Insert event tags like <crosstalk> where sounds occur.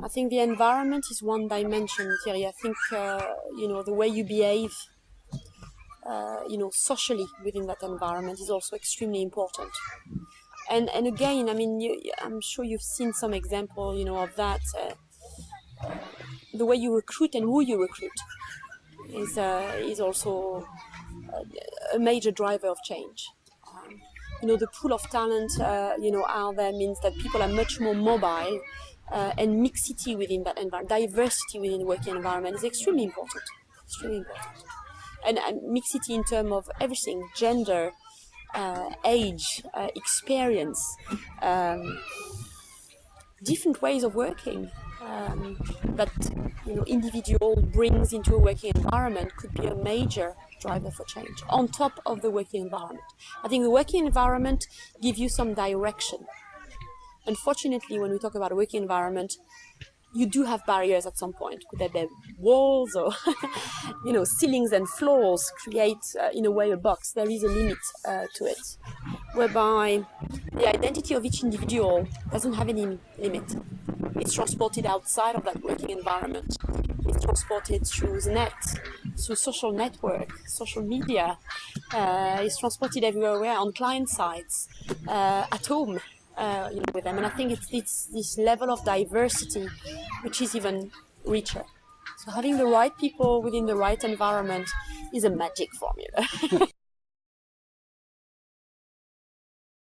I think the environment is one dimension, Thierry. I think, uh, you know, the way you behave, uh, you know, socially within that environment is also extremely important. And, and again, I mean, you, I'm sure you've seen some example, you know, of that. Uh, the way you recruit and who you recruit is, uh, is also a major driver of change. Um, you know, the pool of talent, uh, you know, out there means that people are much more mobile uh, and mixity within that environment, diversity within the working environment is extremely important, extremely important. And, mixity in terms of everything, gender, uh, age, uh, experience, um, different ways of working um, that you know individual brings into a working environment could be a major driver for change on top of the working environment. I think the working environment gives you some direction. Unfortunately, when we talk about a working environment, you do have barriers at some point. Could there be walls or, <laughs> you know, ceilings and floors create, uh, in a way, a box? There is a limit uh, to it, whereby the identity of each individual doesn't have any limit. It's transported outside of that working environment. It's transported through the net, through social network, social media. Uh, it's transported everywhere on client sites, uh, at home, uh, you know, with them. And I think it's, it's this level of diversity which is even richer. So having the right people within the right environment is a magic formula. <laughs>